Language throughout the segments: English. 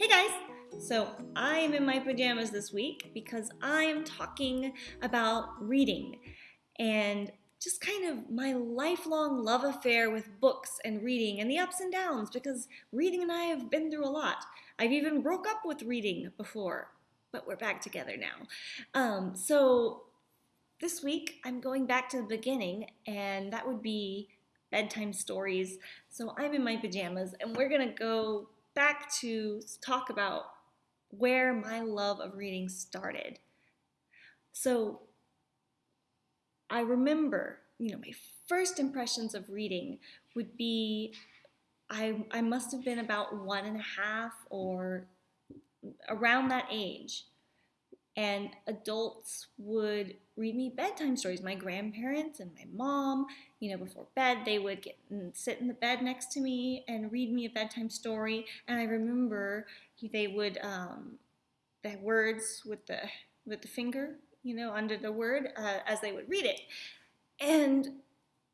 Hey guys! So I am in my pajamas this week because I am talking about reading and just kind of my lifelong love affair with books and reading and the ups and downs because reading and I have been through a lot. I've even broke up with reading before, but we're back together now. Um, so this week I'm going back to the beginning and that would be bedtime stories. So I'm in my pajamas and we're gonna go back to talk about where my love of reading started. So I remember, you know, my first impressions of reading would be I, I must have been about one and a half or around that age and adults would read me bedtime stories. My grandparents and my mom, you know, before bed, they would get and sit in the bed next to me and read me a bedtime story. And I remember they would um, the words with the with the finger, you know, under the word uh, as they would read it. And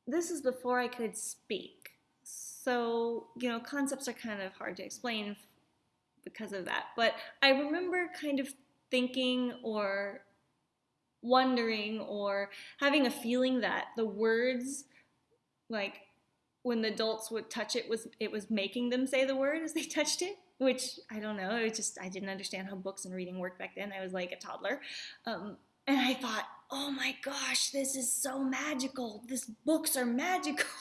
this is before I could speak. So, you know, concepts are kind of hard to explain because of that. But I remember kind of thinking or wondering or having a feeling that the words like when the adults would touch it was it was making them say the word as they touched it which i don't know it just i didn't understand how books and reading worked back then. I was like a toddler. Um, and i thought oh my gosh this is so magical. This books are magical.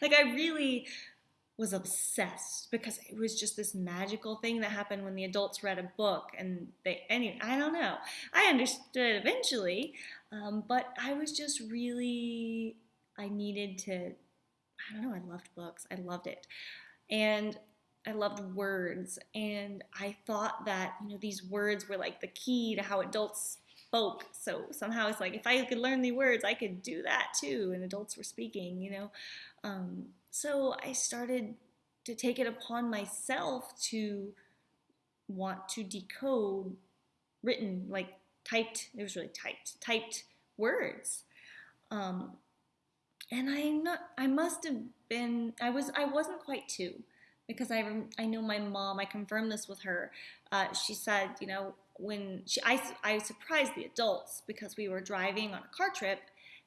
Like i really was obsessed because it was just this magical thing that happened when the adults read a book and they any I don't know. I understood eventually um, but I was just really I needed to I don't know I loved books. I loved it. And I loved words. And I thought that you know these words were like the key to how adults spoke. So somehow it's like if I could learn the words I could do that too and adults were speaking you know? Um, so I started to take it upon myself to want to decode written, like typed, it was really typed, typed words. Um, and I not, I must have been, I was, I wasn't quite two because I, I know my mom, I confirmed this with her. Uh, she said, you know, when she, I, I surprised the adults because we were driving on a car trip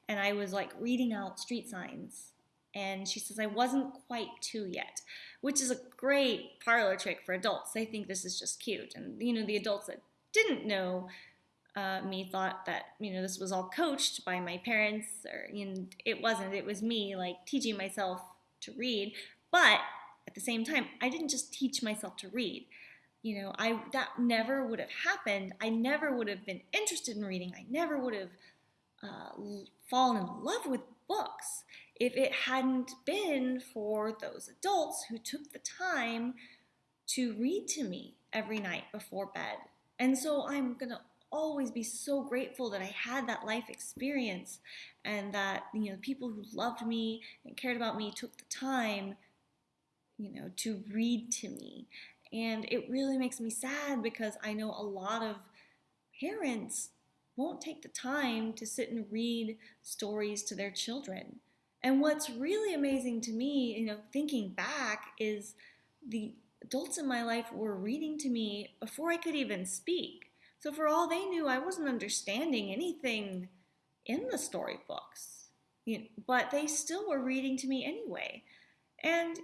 and I was like reading out street signs and she says, I wasn't quite two yet, which is a great parlor trick for adults. They think this is just cute. And, you know, the adults that didn't know uh, me thought that, you know, this was all coached by my parents, or, you know, it wasn't. It was me, like, teaching myself to read. But at the same time, I didn't just teach myself to read. You know, I that never would have happened. I never would have been interested in reading. I never would have uh, fallen in love with books if it hadn't been for those adults who took the time to read to me every night before bed. And so I'm going to always be so grateful that I had that life experience and that you know people who loved me and cared about me took the time you know to read to me. And it really makes me sad because I know a lot of parents won't take the time to sit and read stories to their children. And what's really amazing to me, you know, thinking back, is the adults in my life were reading to me before I could even speak. So for all they knew, I wasn't understanding anything in the storybooks. You know, but they still were reading to me anyway. And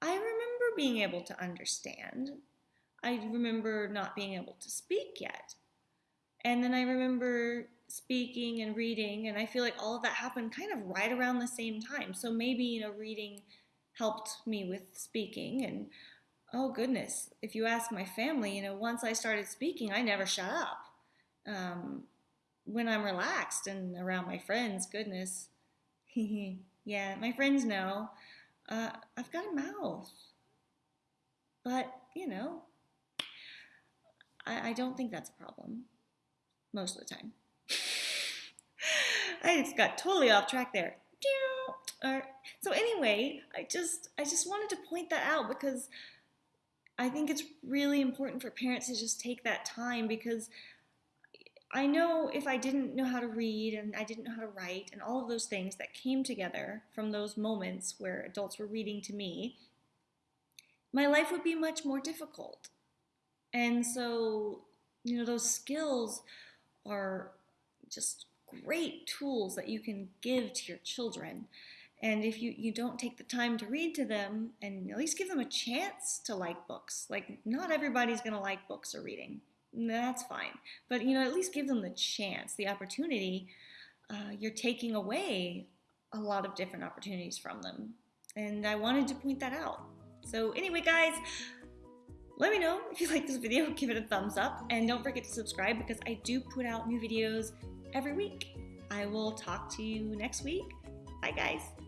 I remember being able to understand. I remember not being able to speak yet. And then I remember speaking and reading, and I feel like all of that happened kind of right around the same time. So maybe, you know, reading helped me with speaking and oh goodness, if you ask my family, you know, once I started speaking, I never shut up. Um, when I'm relaxed and around my friends, goodness, yeah, my friends know uh, I've got a mouth, but you know, I, I don't think that's a problem most of the time. I just got totally off track there. So anyway, I just I just wanted to point that out because I think it's really important for parents to just take that time because I know if I didn't know how to read and I didn't know how to write and all of those things that came together from those moments where adults were reading to me, my life would be much more difficult. And so, you know, those skills are just great tools that you can give to your children. And if you, you don't take the time to read to them and at least give them a chance to like books, like not everybody's going to like books or reading. That's fine. But, you know, at least give them the chance, the opportunity. Uh, you're taking away a lot of different opportunities from them. And I wanted to point that out. So, anyway, guys, let me know if you like this video, give it a thumbs up, and don't forget to subscribe because I do put out new videos every week. I will talk to you next week. Bye, guys.